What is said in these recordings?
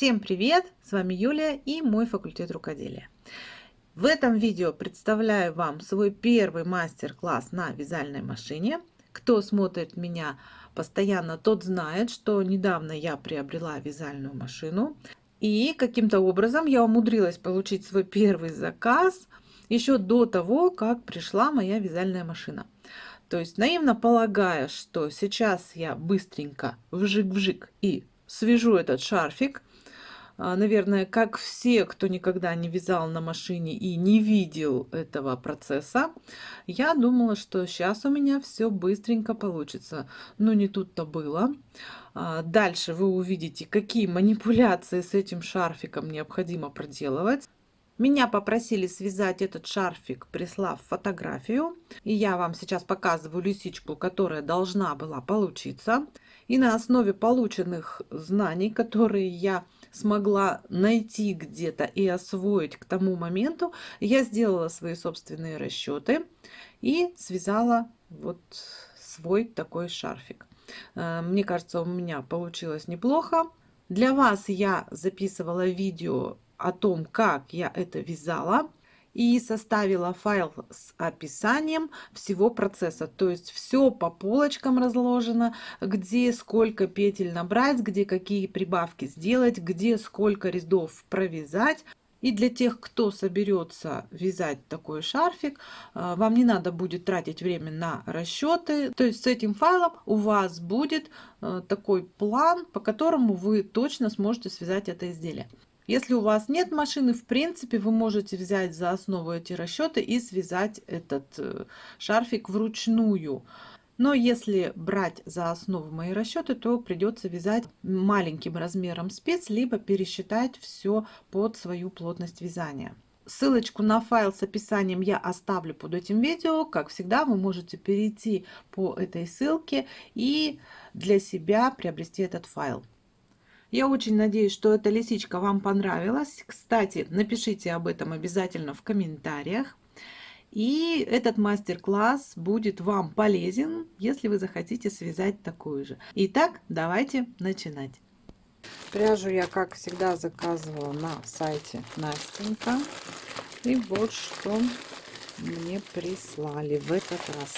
Всем привет! С вами Юлия и мой факультет рукоделия. В этом видео представляю вам свой первый мастер-класс на вязальной машине. Кто смотрит меня постоянно, тот знает, что недавно я приобрела вязальную машину. И каким-то образом я умудрилась получить свой первый заказ еще до того, как пришла моя вязальная машина. То есть наивно полагая, что сейчас я быстренько вжик-вжик и свяжу этот шарфик, наверное, как все, кто никогда не вязал на машине и не видел этого процесса, я думала, что сейчас у меня все быстренько получится. Но не тут-то было. А, дальше вы увидите, какие манипуляции с этим шарфиком необходимо проделывать. Меня попросили связать этот шарфик, прислав фотографию. И я вам сейчас показываю лисичку, которая должна была получиться. И на основе полученных знаний, которые я смогла найти где-то и освоить к тому моменту, я сделала свои собственные расчеты и связала вот свой такой шарфик. Э, мне кажется, у меня получилось неплохо. Для вас я записывала видео о том, как я это вязала и составила файл с описанием всего процесса. То есть все по полочкам разложено, где сколько петель набрать, где какие прибавки сделать, где сколько рядов провязать. И для тех, кто соберется вязать такой шарфик, э, вам не надо будет тратить время на расчеты. То есть с этим файлом у вас будет э, такой план, по которому вы точно сможете связать это изделие. Если у вас нет машины, в принципе, вы можете взять за основу эти расчеты и связать этот э, шарфик вручную. Но если брать за основу мои расчеты, то придется вязать маленьким размером спец, либо пересчитать все под свою плотность вязания. Ссылочку на файл с описанием я оставлю под этим видео. Как всегда, вы можете перейти по этой ссылке и для себя приобрести этот файл. Я очень надеюсь, что эта лисичка вам понравилась. Кстати, напишите об этом обязательно в комментариях. И этот мастер-класс будет вам полезен, если вы захотите связать такую же. Итак, давайте начинать. Пряжу я, как всегда, заказывала на сайте Настенька. И вот что мне прислали в этот раз.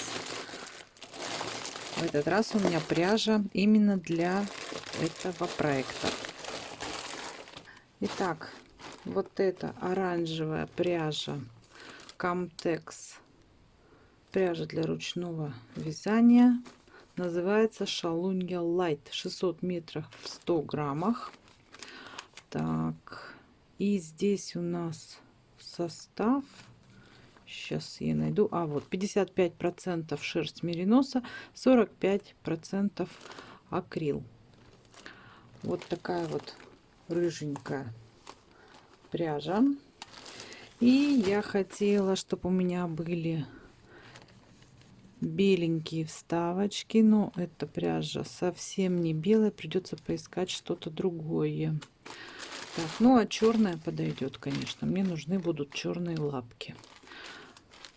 В этот раз у меня пряжа именно для этого проекта. Итак, вот эта оранжевая пряжа Camtex, пряжа для ручного вязания, называется Шалунья Light, 600 метров в 100 граммах. Так, и здесь у нас состав Сейчас я найду. А, вот 55% шерсть мериноса, 45% акрил. Вот такая вот рыженькая пряжа. И я хотела, чтобы у меня были беленькие вставочки. Но эта пряжа совсем не белая. Придется поискать что-то другое. Так, ну а черная подойдет, конечно. Мне нужны будут черные лапки.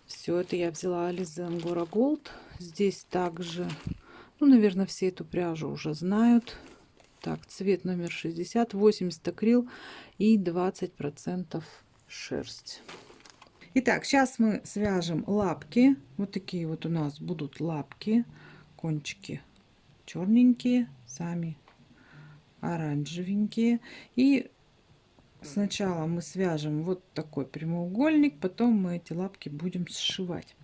Все это я взяла Ализе Ангора Голд. Здесь также, ну, наверное, все эту пряжу уже знают. Так, цвет номер 60, 80 акрил и 20% шерсть. Итак, сейчас мы свяжем лапки. Вот такие вот у нас будут лапки, кончики черненькие, сами оранжевенькие. И Сначала мы свяжем вот такой прямоугольник, потом мы эти лапки будем сшивать.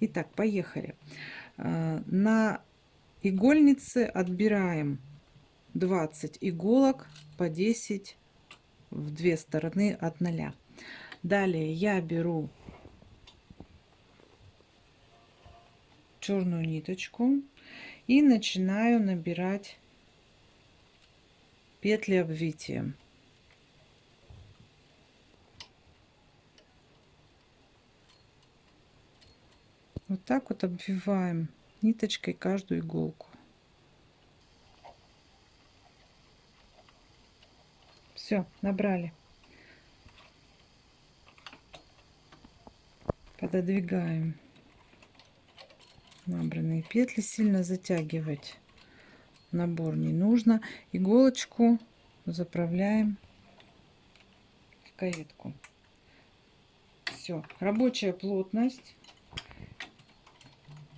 Итак, поехали. Э, на игольнице отбираем 20 иголок по 10 в две стороны от 0. Далее я беру черную ниточку и начинаю набирать петли обвития. Вот так вот обвиваем ниточкой каждую иголку. Все, набрали. Пододвигаем набранные петли. Сильно затягивать набор не нужно. Иголочку заправляем в каретку. Все, рабочая плотность.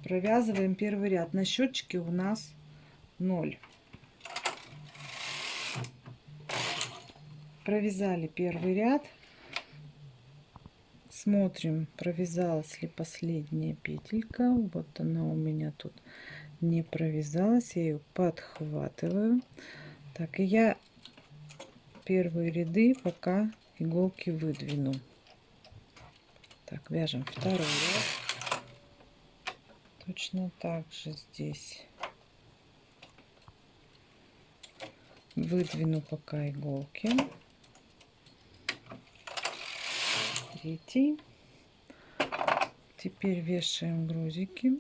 Провязываем первый ряд. На счетчике у нас 0. Провязали первый ряд. Смотрим, провязалась ли последняя петелька. Вот она у меня тут не провязалась. Я ее подхватываю. Так, и я первые ряды пока иголки выдвину. Так, вяжем второй ряд. Точно так же здесь. Выдвину пока иголки. Третий. Теперь вешаем грузики.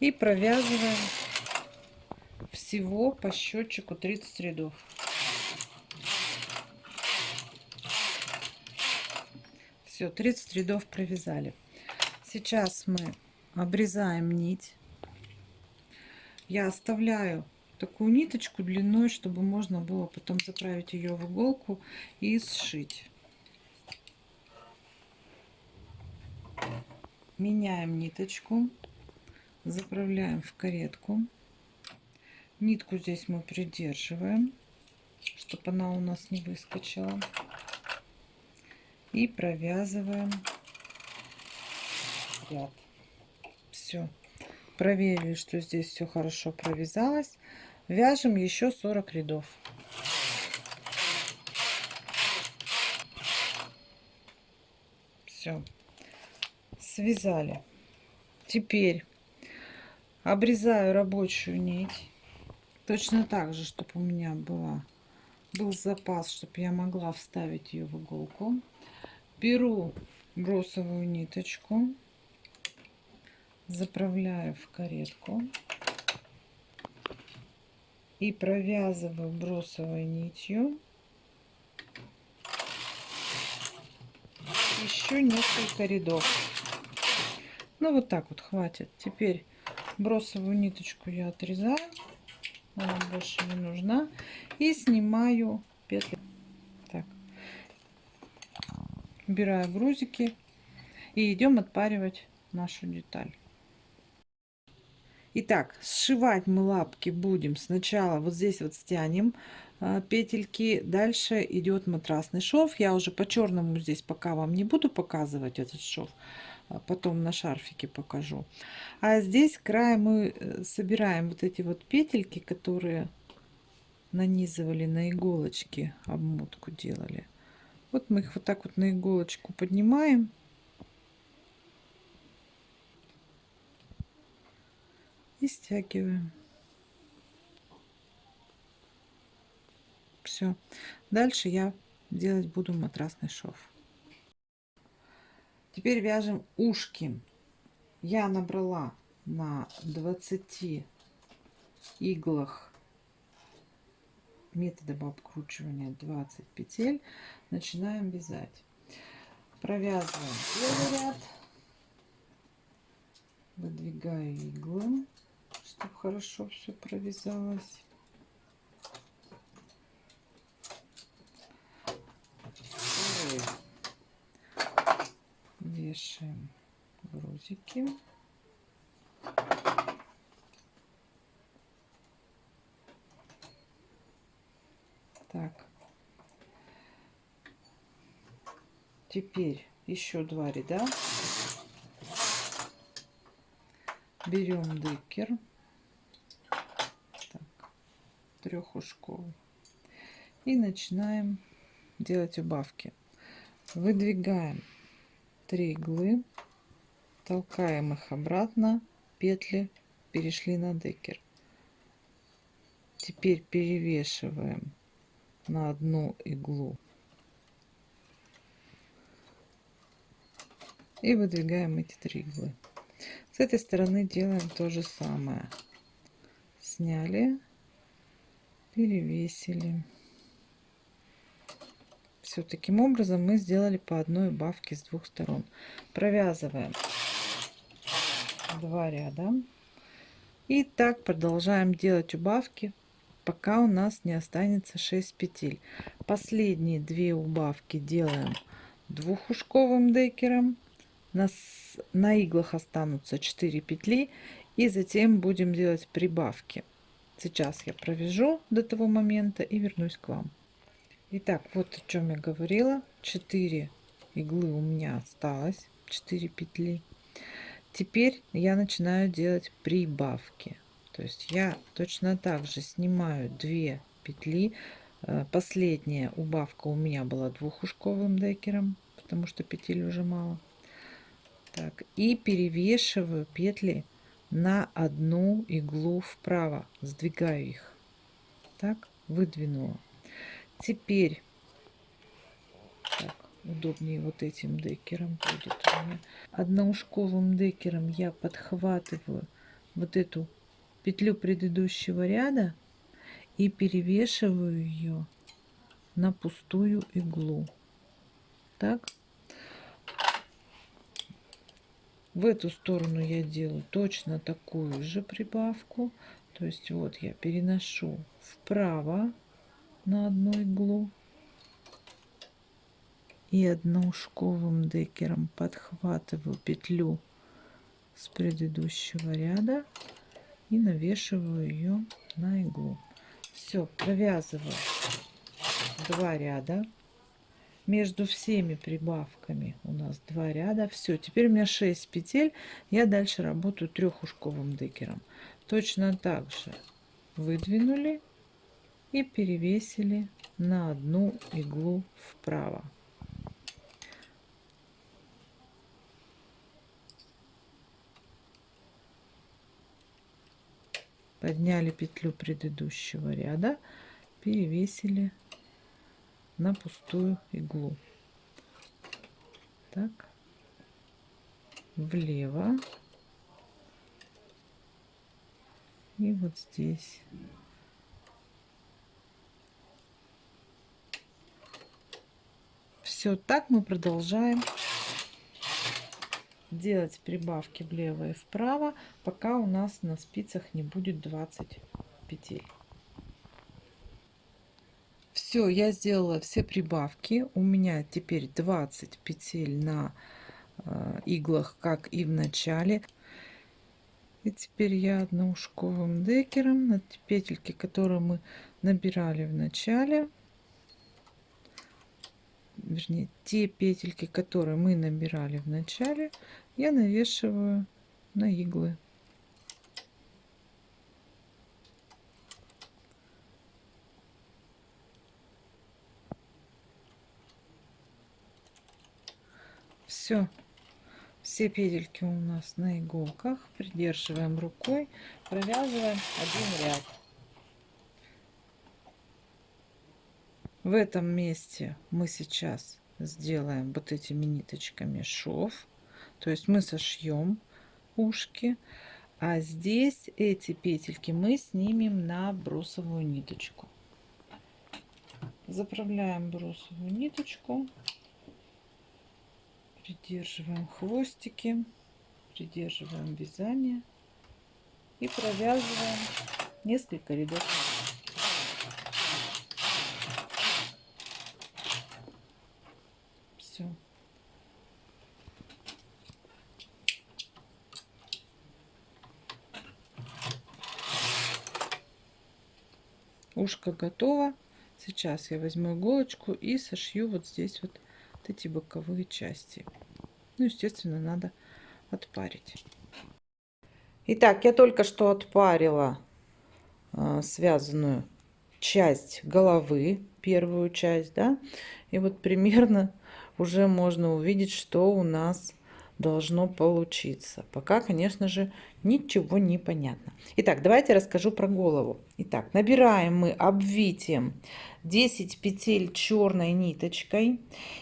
И провязываем всего по счетчику 30 рядов. Все, 30 рядов провязали. Сейчас мы обрезаем нить. Я оставляю такую ниточку длиной, чтобы можно было потом заправить ее в иголку и сшить. Меняем ниточку. Заправляем в каретку. Нитку здесь мы придерживаем, чтобы она у нас не выскочила. И провязываем ряд. Все. Проверили, что здесь все хорошо провязалось. Вяжем еще 40 рядов. Все. Связали. Теперь обрезаю рабочую нить точно так же чтобы у меня была был запас чтобы я могла вставить ее в иголку беру бросовую ниточку заправляю в каретку и провязываю бросовой нитью еще несколько рядов. Ну вот так вот хватит. Теперь бросовую ниточку я отрезаю. Она больше не нужна. И снимаю петли так. Убираю грузики и идем отпаривать нашу деталь Итак, сшивать мы лапки будем сначала вот здесь вот стянем а, петельки. Дальше идет матрасный шов. Я уже по черному здесь пока вам не буду показывать этот шов. А потом на шарфике покажу. А здесь край мы э, собираем вот эти вот петельки, которые нанизывали на иголочки, обмотку делали. Вот мы их вот так вот на иголочку поднимаем. И стягиваем. Все. Дальше я делать буду матрасный шов. Теперь вяжем ушки. Я набрала на 20 иглах методом обкручивания 20 петель. Начинаем вязать. Провязываем первый ряд. Выдвигаю иглы, чтобы хорошо все провязалось. вешаем грузики. Так. Теперь еще два ряда. Берем декер. Так, трехушковый. И начинаем делать убавки. Выдвигаем 3 иглы, толкаем их обратно, петли перешли на декер. Теперь перевешиваем на одну иглу и выдвигаем эти три иглы. С этой стороны делаем то же самое. Сняли, перевесили. Все таким образом мы сделали по одной убавке с двух сторон. Провязываем два ряда. И так продолжаем делать убавки, пока у нас не останется 6 петель. Последние две убавки делаем двухушковым декером. На, на иглах останутся 4 петли. И затем будем делать прибавки. Сейчас я провяжу до того момента и вернусь к вам. Итак, вот о чем я говорила. 4 иглы у меня осталось, 4 петли. Теперь я начинаю делать прибавки. То есть я точно так же снимаю 2 петли. Э, последняя убавка у меня была двухушковым декером, потому что петель уже мало. Так, и перевешиваю петли на одну иглу вправо. Сдвигаю их. Так, выдвинула. Теперь так, удобнее вот этим декером будет. Одноушковым декером я подхватываю вот эту петлю предыдущего ряда и перевешиваю ее на пустую иглу. Так. В эту сторону я делаю точно такую же прибавку. То есть вот я переношу вправо на одну иглу и одноушковым декером подхватываю петлю с предыдущего ряда и навешиваю ее на иглу. Все, провязываю два ряда. Между всеми прибавками у нас два ряда. Все, теперь у меня 6 петель. Я дальше работаю трехушковым декером. Точно так же выдвинули и перевесили на одну иглу вправо. подняли петлю предыдущего ряда перевесили на пустую иглу. Так. Влево. И вот здесь. Все так мы продолжаем делать прибавки влево и вправо, пока у нас на спицах не будет 20 петель. Все, я сделала все прибавки. У меня теперь 20 петель на э, иглах, как и в начале. И теперь я одноушковым декером на петельки, которые мы набирали в начале, вернее, те петельки, которые мы набирали в начале, я навешиваю на иглы. Все, все петельки у нас на иголках. Придерживаем рукой, провязываем один ряд. В этом месте мы сейчас сделаем вот этими ниточками шов. То есть мы сошьем ушки. А здесь эти петельки мы снимем на бросовую ниточку. Заправляем бросовую ниточку. Придерживаем хвостики. Придерживаем вязание. И провязываем несколько рядов. ушко готово. Сейчас я возьму иголочку и сошью вот здесь вот эти боковые части. Ну, естественно, надо отпарить. Итак, я только что отпарила э, связанную часть головы, первую часть, да, и вот примерно уже можно увидеть, что у нас должно получиться. Пока, конечно же, ничего не понятно. Итак, давайте расскажу про голову. Итак, набираем мы обвитием 10 петель черной ниточкой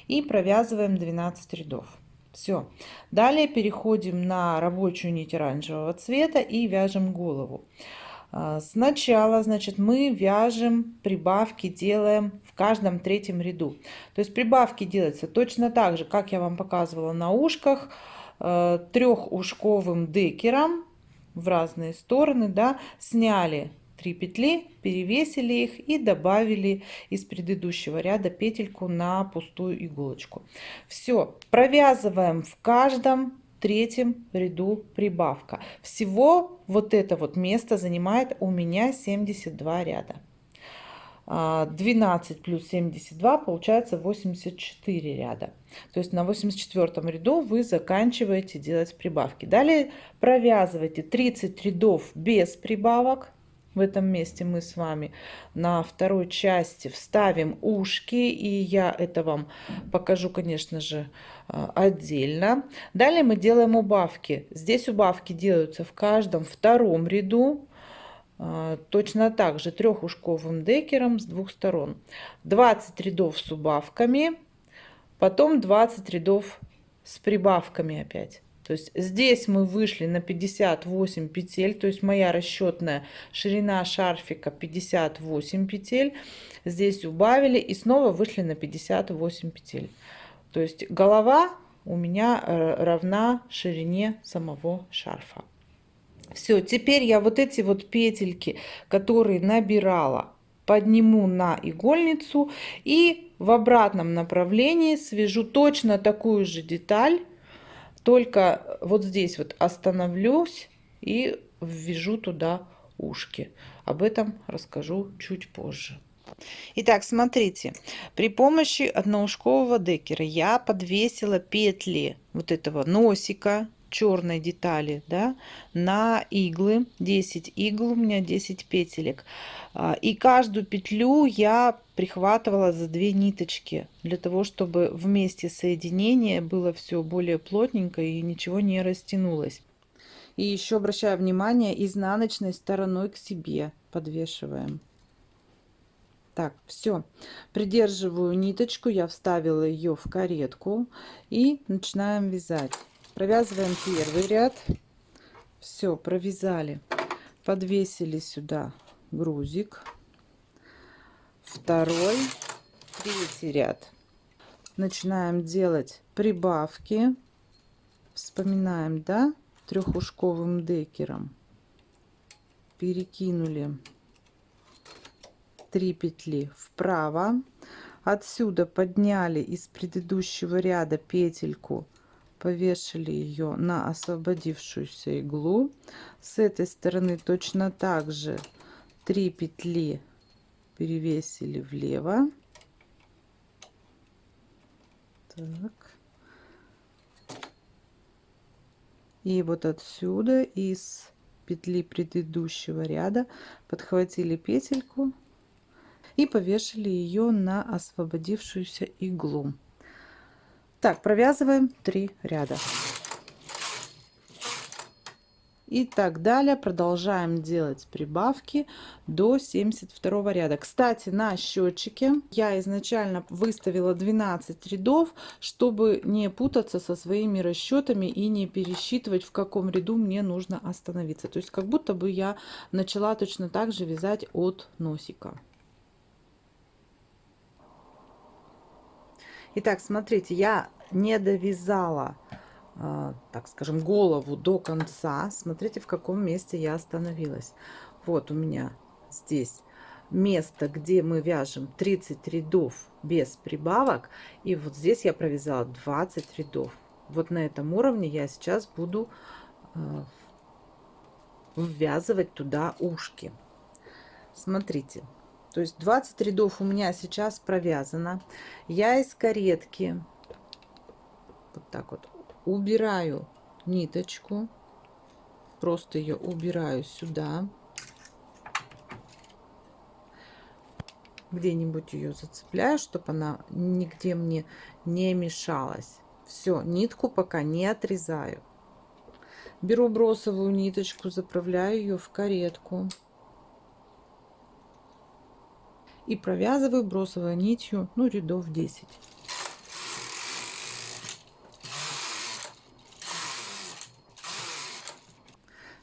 и провязываем 12 рядов. Все. Далее переходим на рабочую нить оранжевого цвета и вяжем голову. А, сначала, значит, мы вяжем прибавки, делаем каждом третьем ряду. То есть прибавки делаются точно так же, как я вам показывала на ушках, э, трехушковым декером в разные стороны, да, сняли 3 петли, перевесили их и добавили из предыдущего ряда петельку на пустую иголочку. Все, провязываем в каждом третьем ряду прибавка. Всего вот это вот место занимает у меня 72 ряда. 12 а, плюс 72 получается 84 ряда. То есть на 84 ряду вы заканчиваете делать прибавки. Далее провязывайте 30 рядов без прибавок. В этом месте мы с вами на второй части вставим ушки. И я это вам покажу, конечно же, а, отдельно. Далее мы делаем убавки. Здесь убавки делаются в каждом втором ряду. А, точно так же трехушковым декером с двух сторон. 20 рядов с убавками, потом 20 рядов с прибавками опять. То есть здесь мы вышли на 58 петель, то есть моя расчетная ширина шарфика 58 петель. Здесь убавили и снова вышли на 58 петель. То есть голова у меня э, равна ширине самого шарфа. Все, теперь я вот эти вот петельки, которые набирала, подниму на игольницу и в обратном направлении свяжу точно такую же деталь, только вот здесь вот остановлюсь и ввяжу туда ушки. Об этом расскажу чуть позже. Итак, смотрите, при помощи одноушкового декера я подвесила петли вот этого носика черной детали да, на иглы. 10 игл у меня 10 петелек. А, и каждую петлю я прихватывала за две ниточки для того чтобы вместе соединения было все более плотненько и ничего не растянулось. И еще обращаю внимание изнаночной стороной к себе подвешиваем. Так все придерживаю ниточку я вставила ее в каретку и начинаем вязать провязываем первый ряд. Все провязали. Подвесили сюда грузик. Второй третий ряд. Начинаем делать прибавки. Вспоминаем да трехушковым декером. Перекинули 3 петли вправо. Отсюда подняли из предыдущего ряда петельку повешали ее на освободившуюся иглу. С этой стороны точно так же 3 петли перевесили влево. Так. и вот отсюда из петли предыдущего ряда подхватили петельку и повешали ее на освободившуюся иглу так, провязываем 3 ряда. И так далее. Продолжаем делать прибавки до 72 ряда. Кстати, на счетчике я изначально выставила 12 рядов, чтобы не путаться со своими расчетами и не пересчитывать, в каком ряду мне нужно остановиться. То есть, как будто бы я начала точно так же вязать от носика. Итак, смотрите, я не довязала, а, так скажем, голову до конца. Смотрите, в каком месте я остановилась. Вот у меня здесь место, где мы вяжем 30 рядов без прибавок. И вот здесь я провязала 20 рядов. Вот на этом уровне я сейчас буду а, ввязывать туда ушки. Смотрите, то есть 20 рядов у меня сейчас провязано. Я из каретки вот так вот убираю ниточку. Просто ее убираю сюда. Где-нибудь ее зацепляю, чтобы она нигде мне не мешалась. Все, нитку пока не отрезаю. Беру бросовую ниточку, заправляю ее в каретку. И провязываю бросовой нитью ну рядов 10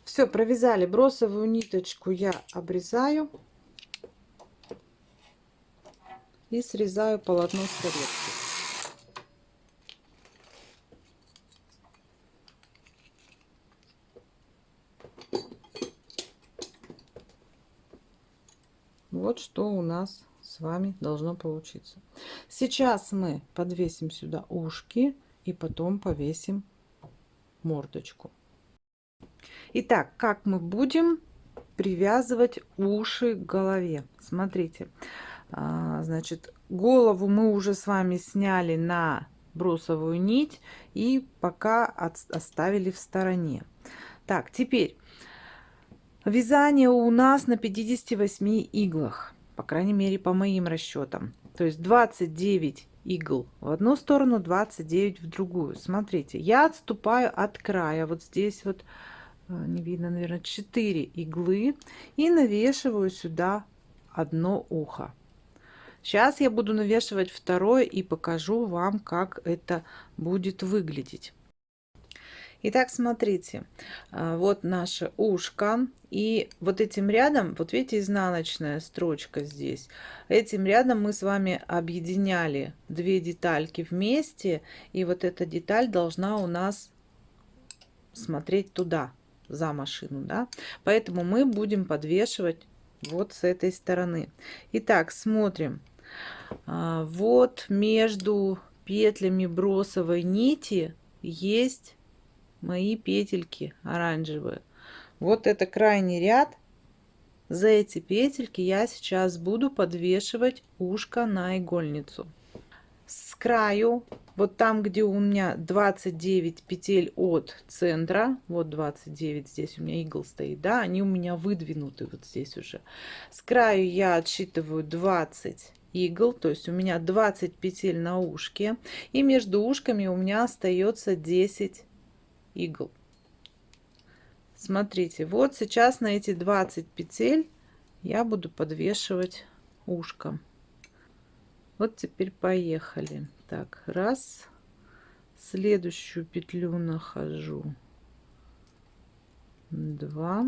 все провязали бросовую ниточку я обрезаю и срезаю полотно с каретки. Вот что у нас с вами должно получиться. Сейчас мы подвесим сюда ушки и потом повесим мордочку. Итак, как мы будем привязывать уши к голове? Смотрите, а, значит, голову мы уже с вами сняли на бросовую нить и пока оставили в стороне. Так, теперь вязание у нас на 58 иглах, по крайней мере по моим расчетам. То есть 29 игл в одну сторону, 29 в другую. Смотрите, я отступаю от края, вот здесь вот, э, не видно, наверное, 4 иглы и навешиваю сюда одно ухо. Сейчас я буду навешивать второе и покажу вам, как это будет выглядеть. Итак, смотрите, а, вот наше ушко. И вот этим рядом, вот видите, изнаночная строчка здесь. Этим рядом мы с вами объединяли две детальки вместе. И вот эта деталь должна у нас смотреть туда, за машину. Да? Поэтому мы будем подвешивать вот с этой стороны. Итак, смотрим. А, вот между петлями бросовой нити есть мои петельки оранжевые. Вот это крайний ряд. За эти петельки я сейчас буду подвешивать ушко на игольницу. С краю, вот там, где у меня 29 петель от центра, вот 29, здесь у меня игл стоит, да, они у меня выдвинуты вот здесь уже. С краю я отсчитываю 20 игл, то есть у меня 20 петель на ушке, и между ушками у меня остается 10 игл. Смотрите, вот сейчас на эти 20 петель я буду подвешивать ушко. Вот теперь поехали. Так, раз. Следующую петлю нахожу. Два.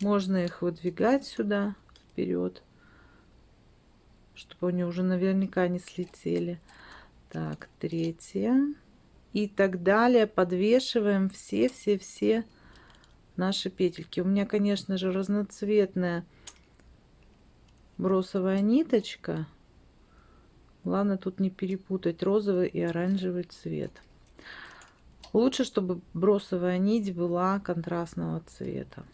Можно их выдвигать сюда вперед, чтобы они уже наверняка не слетели. Так, третья и так далее. Подвешиваем все-все-все наши петельки. У меня, конечно же, разноцветная бросовая ниточка. Главное тут не перепутать розовый и оранжевый цвет. Лучше, чтобы бросовая нить была контрастного цвета.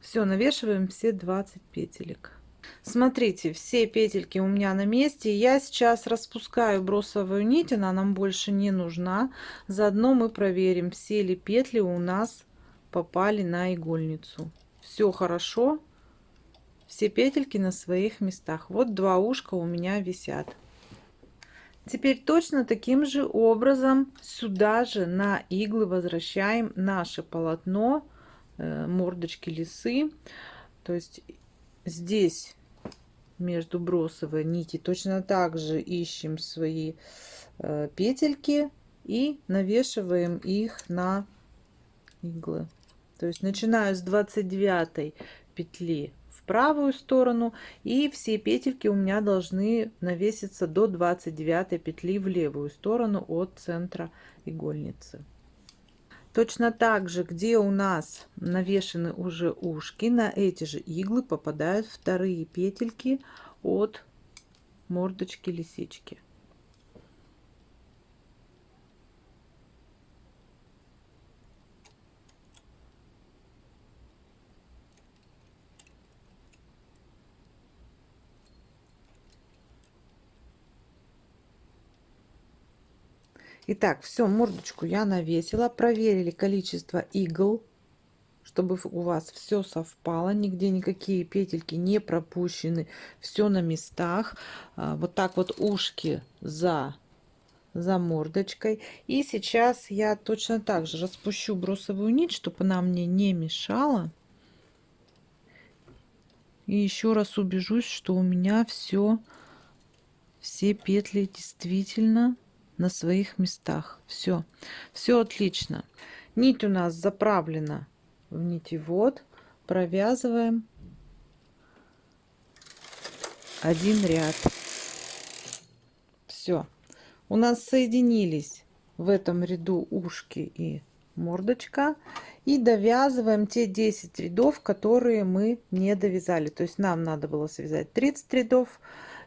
Все, навешиваем все 20 петелек. Смотрите, все петельки у меня на месте. Я сейчас распускаю бросовую нить, она нам больше не нужна. Заодно мы проверим, все ли петли у нас попали на игольницу. Все хорошо, все петельки на своих местах. Вот два ушка у меня висят. Теперь точно таким же образом сюда же на иглы возвращаем наше полотно э, мордочки лисы. То есть здесь между бросовой нити точно так же ищем свои э, петельки и навешиваем их на иглы. То есть начинаю с 29 петли в правую сторону и все петельки у меня должны навеситься до 29 петли в левую сторону от центра игольницы Точно так же, где у нас навешены уже ушки, на эти же иглы попадают вторые петельки от мордочки лисички. Итак, все, мордочку я навесила. Проверили количество игл, чтобы у вас все совпало. Нигде никакие петельки не пропущены. Все на местах. А, вот так вот ушки за, за мордочкой. И сейчас я точно так же распущу бросовую нить, чтобы она мне не мешала. И еще раз убежусь, что у меня все, все петли действительно на своих местах. Все, все отлично. Нить у нас заправлена в нитевод. Провязываем один ряд все у нас соединились в этом ряду ушки и мордочка и довязываем те 10 рядов которые мы не довязали то есть нам надо было связать 30 рядов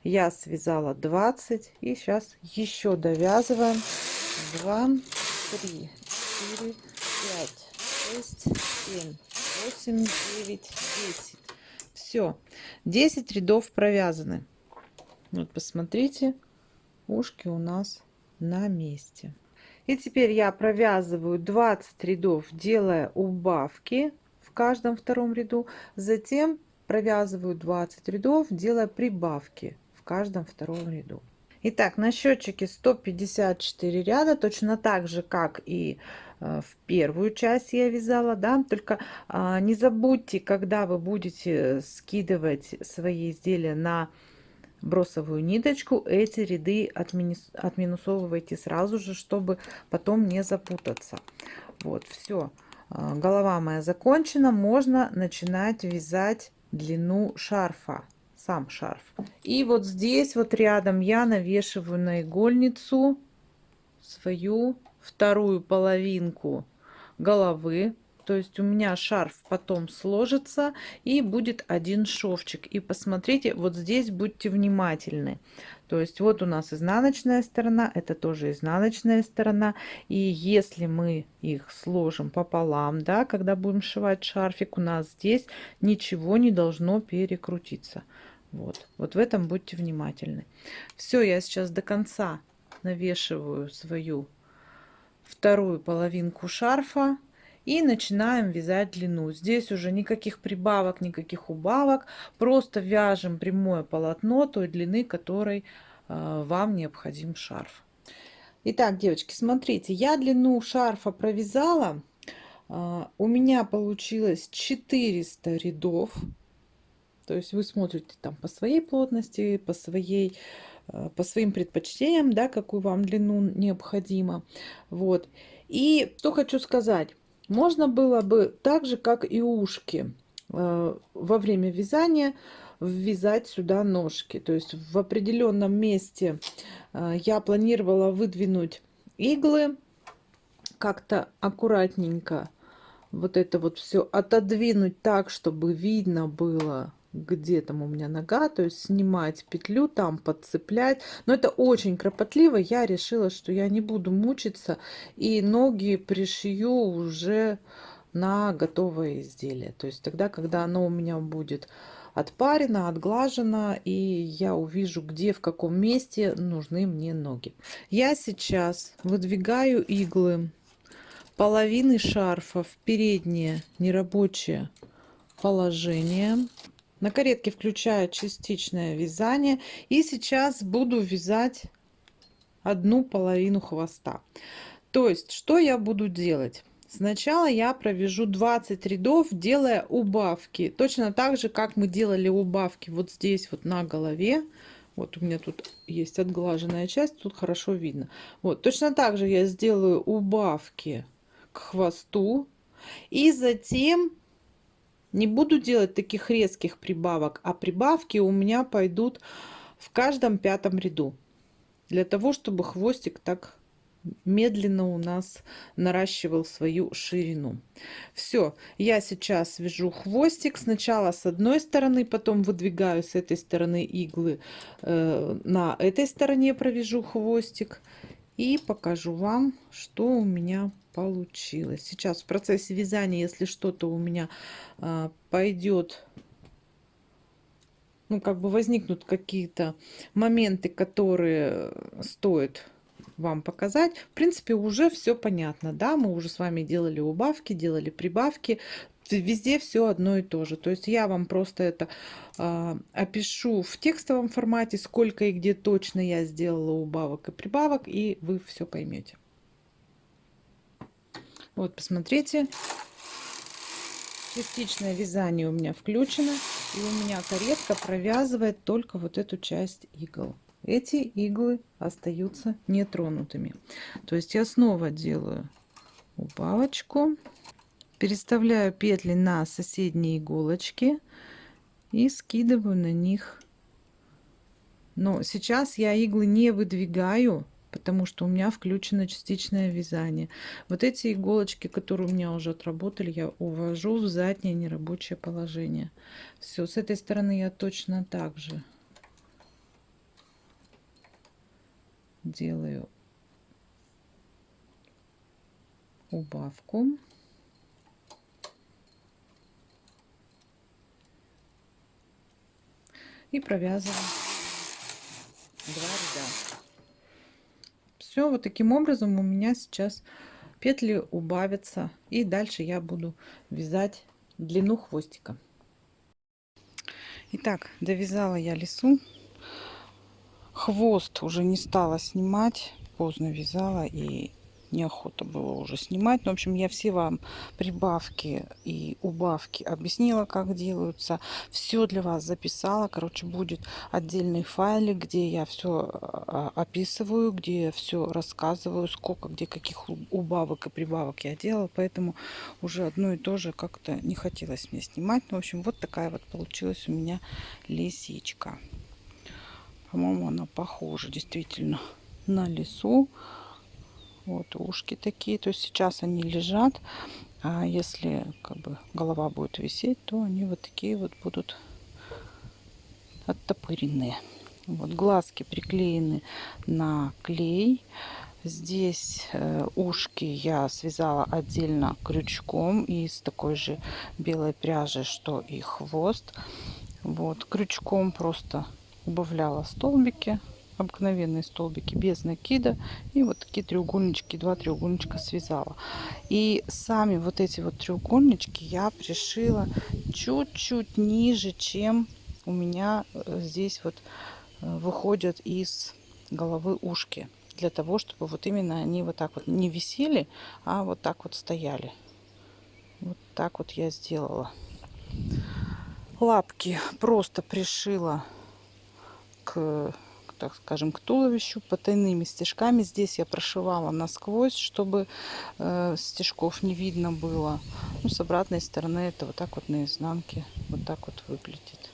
я связала 20 и сейчас еще довязываем. 2 3 4 5 6 7 8 9 10 все 10 рядов провязаны. Вот посмотрите ушки у нас на месте. И теперь я провязываю 20 рядов делая убавки в каждом втором ряду. Затем провязываю 20 рядов делая прибавки в каждом втором ряду Итак, на счетчике 154 ряда, точно так же, как и э, в первую часть я вязала, да, только а, не забудьте, когда вы будете скидывать свои изделия на бросовую ниточку, эти ряды отминус, отминусовывайте сразу же, чтобы потом не запутаться. Вот, все. А, голова моя закончена, можно начинать вязать длину шарфа сам шарф. И вот здесь вот рядом я навешиваю на игольницу свою вторую половинку головы. То есть у меня шарф потом сложится и будет один шовчик. И посмотрите, вот здесь будьте внимательны. То есть вот у нас изнаночная сторона, это тоже изнаночная сторона. И если мы их сложим пополам, да, когда будем сшивать шарфик, у нас здесь ничего не должно перекрутиться. Вот, вот в этом будьте внимательны. Все, я сейчас до конца навешиваю свою вторую половинку шарфа и начинаем вязать длину. Здесь уже никаких прибавок, никаких убавок. Просто вяжем прямое полотно той длины, которой э, вам необходим шарф. Итак, девочки, смотрите, я длину шарфа провязала. Э, у меня получилось 400 рядов. То есть вы смотрите там по своей плотности, по своей э, по своим предпочтениям, да, какую вам длину необходимо. Вот. И что хочу сказать. Можно было бы так же, как и ушки, э, во время вязания ввязать сюда ножки. То есть в определенном месте э, я планировала выдвинуть иглы как-то аккуратненько вот это вот все отодвинуть так, чтобы видно было где там у меня нога, то есть снимать петлю, там подцеплять. Но это очень кропотливо. Я решила, что я не буду мучиться и ноги пришью уже на готовое изделие. То есть тогда, когда оно у меня будет отпарено, отглажено, и я увижу, где, в каком месте нужны мне ноги. Я сейчас выдвигаю иглы половины шарфа в переднее нерабочее положение. На каретке включаю частичное вязание. И сейчас буду вязать одну половину хвоста. То есть, что я буду делать? Сначала я провяжу 20 рядов, делая убавки. Точно так же, как мы делали убавки вот здесь вот на голове. Вот у меня тут есть отглаженная часть, тут хорошо видно. Вот, точно так же я сделаю убавки к хвосту. И затем не буду делать таких резких прибавок, а прибавки у меня пойдут в каждом пятом ряду. Для того, чтобы хвостик так медленно у нас наращивал свою ширину. Все, я сейчас вяжу хвостик сначала с одной стороны, потом выдвигаю с этой стороны иглы, э, на этой стороне провяжу хвостик и покажу вам, что у меня получилось. Сейчас в процессе вязания, если что-то у меня а, пойдет, ну, как бы возникнут какие-то моменты, которые стоит вам показать. В принципе, уже все понятно, да, мы уже с вами делали убавки, делали прибавки, везде все одно и то же. То есть я вам просто это э, опишу в текстовом формате, сколько и где точно я сделала убавок и прибавок, и вы все поймете. Вот, посмотрите. Частичное вязание у меня включено. И у меня каретка провязывает только вот эту часть игл. Эти иглы остаются нетронутыми. То есть я снова делаю убавочку. Переставляю петли на соседние иголочки. И скидываю на них Но сейчас я иглы не выдвигаю, потому что у меня включено частичное вязание. Вот эти иголочки, которые у меня уже отработали, я увожу в заднее нерабочее положение. Все, с этой стороны я точно так же делаю убавку. И провязываем два ряда. Все, вот таким образом у меня сейчас петли убавятся. И дальше я буду вязать длину хвостика. Итак, довязала я лесу. Хвост уже не стала снимать. Поздно вязала и неохота было уже снимать. Но, в общем, я все вам прибавки и убавки объяснила, как делаются. Все для вас записала. Короче, будет отдельный файлик, где я все а, описываю, где все рассказываю, сколько, где каких убавок и прибавок я делала. Поэтому уже одно и то же как-то не хотелось мне снимать. Ну, в общем, вот такая вот получилась у меня лисичка. По-моему, она похожа действительно на лесу. Вот ушки такие. То есть сейчас они лежат. А если как бы голова будет висеть, то они вот такие вот будут оттопыренные. Вот глазки приклеены на клей. Здесь э, ушки я связала отдельно крючком из такой же белой пряжи, что и хвост. Вот крючком просто убавляла столбики обыкновенные столбики без накида. И вот такие треугольнички, два треугольничка связала. И сами вот эти вот треугольнички я пришила чуть-чуть ниже, чем у меня э, здесь вот э, выходят из головы ушки. Для того, чтобы вот именно они вот так вот не висели, а вот так вот стояли. Вот так вот я сделала. Лапки просто пришила к так скажем, к туловищу потайными стежками. Здесь я прошивала насквозь, чтобы э, стежков не видно было. Ну, с обратной стороны это вот так вот на изнанке вот так вот выглядит.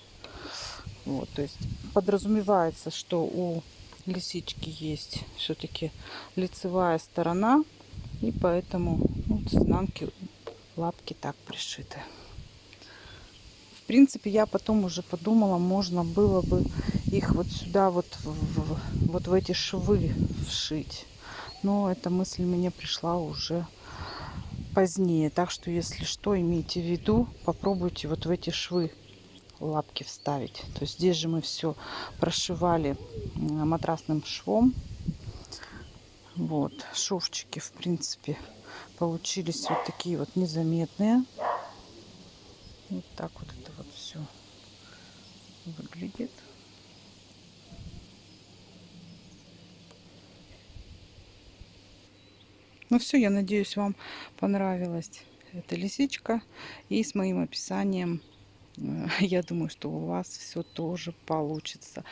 Вот, то есть подразумевается, что у лисички есть все-таки лицевая сторона, и поэтому ну, с изнанки лапки так пришиты. В принципе, я потом уже подумала, можно было бы их вот сюда вот в, вот в эти швы вшить. Но эта мысль мне пришла уже позднее. Так что, если что, имейте в виду, попробуйте вот в эти швы лапки вставить. То есть здесь же мы все прошивали матрасным швом. Вот, шовчики, в принципе, получились вот такие вот незаметные. Вот так вот это вот все выглядит. Ну все, я надеюсь, вам понравилась эта лисичка. И с моим описанием, э, я думаю, что у вас все тоже получится.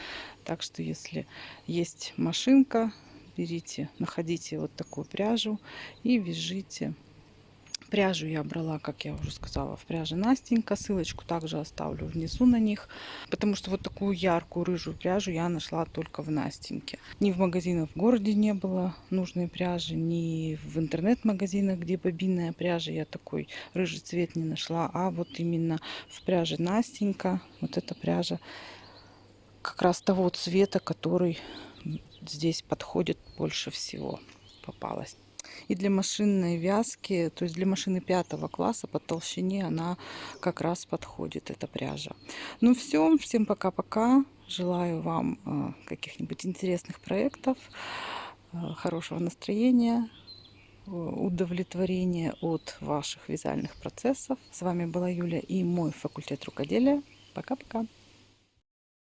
Так что, если есть машинка, берите, находите вот такую пряжу и вяжите Пряжу я брала, как я уже сказала, в пряже Настенька. Ссылочку также оставлю внизу на них. Потому что вот такую яркую рыжую пряжу я нашла только в Настеньке. Ни в магазинах в городе не было нужной пряжи, ни в интернет-магазинах, где бобинная пряжа, я такой рыжий цвет не нашла. А вот именно в пряже Настенька, вот эта пряжа как раз того цвета, который здесь подходит больше всего попалась. И для машинной вязки, то есть для машины пятого класса по толщине она как раз подходит, эта пряжа. Ну все, всем пока-пока. Желаю вам э, каких-нибудь интересных проектов, э, хорошего настроения, э, удовлетворения от ваших вязальных процессов. С вами была Юля и мой факультет рукоделия. Пока-пока.